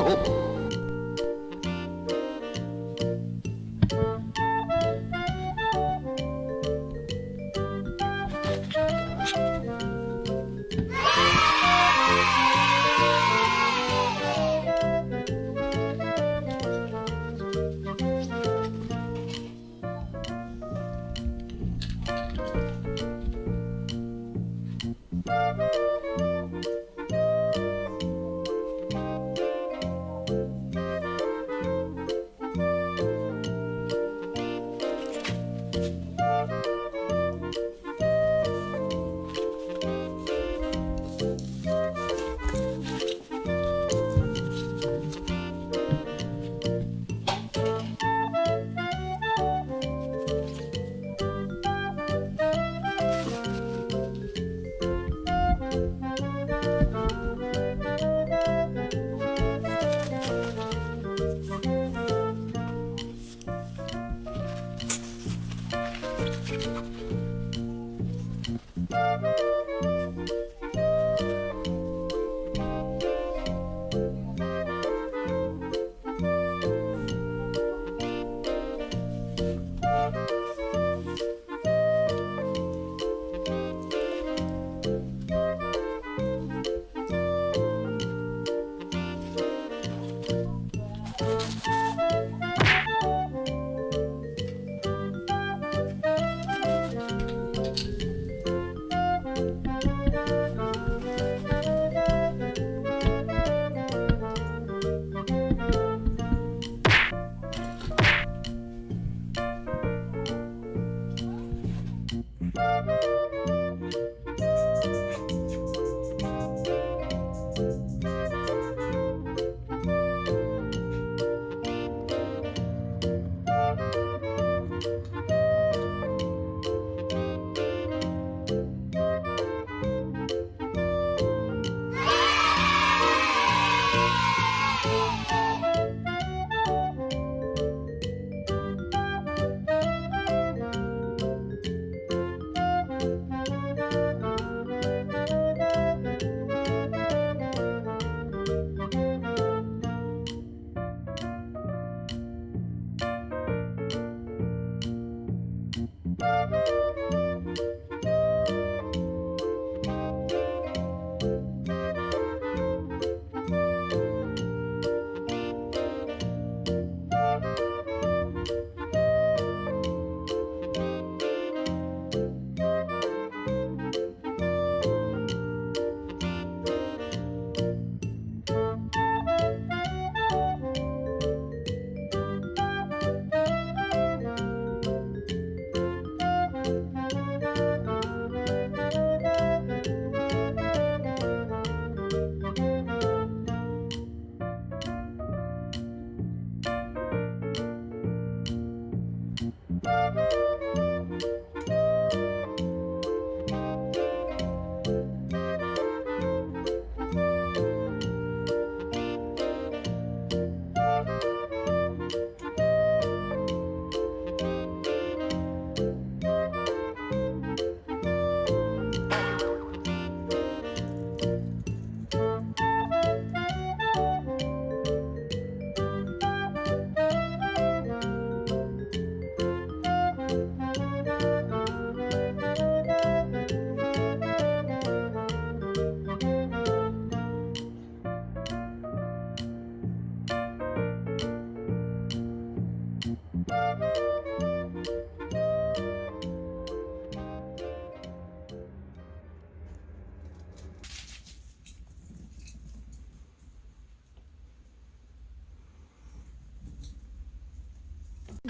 有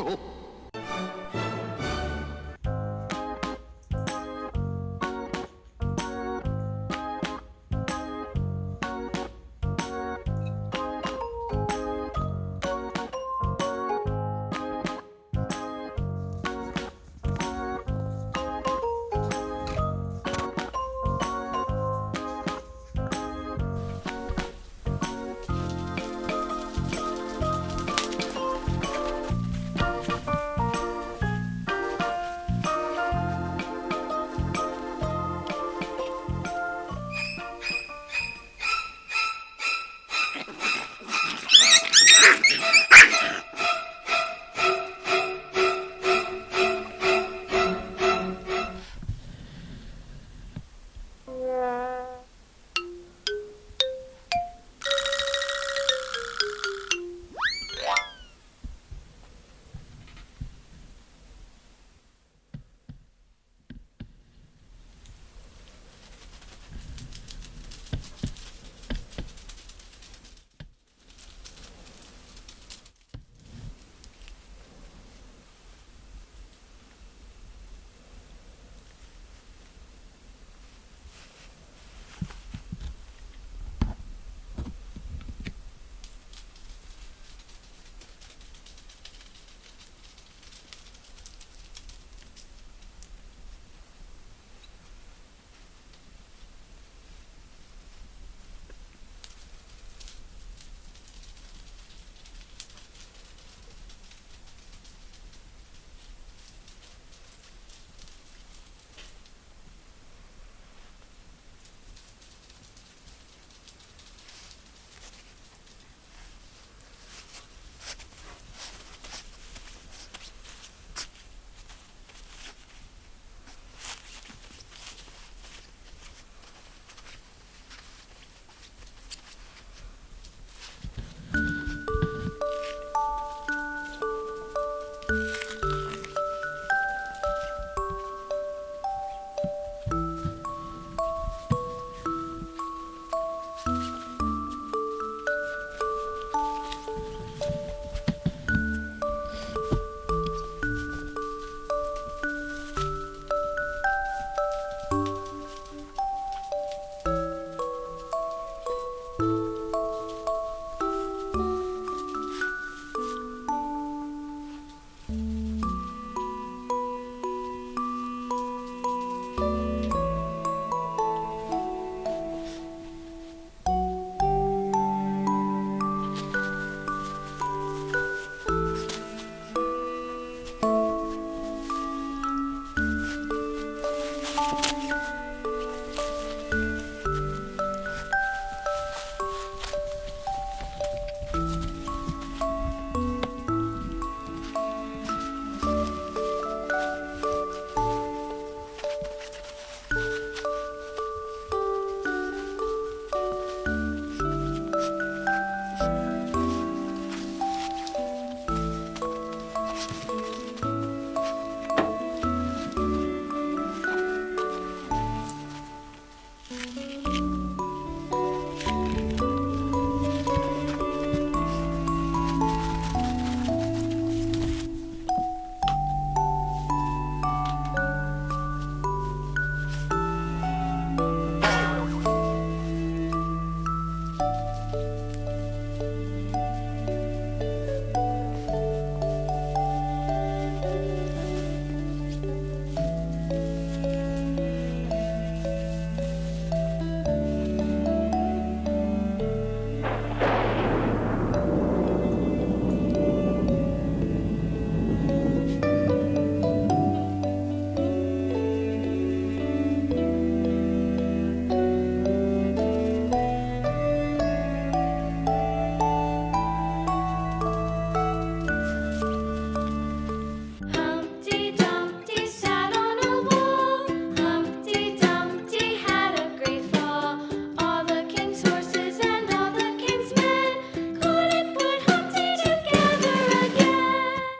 Oh!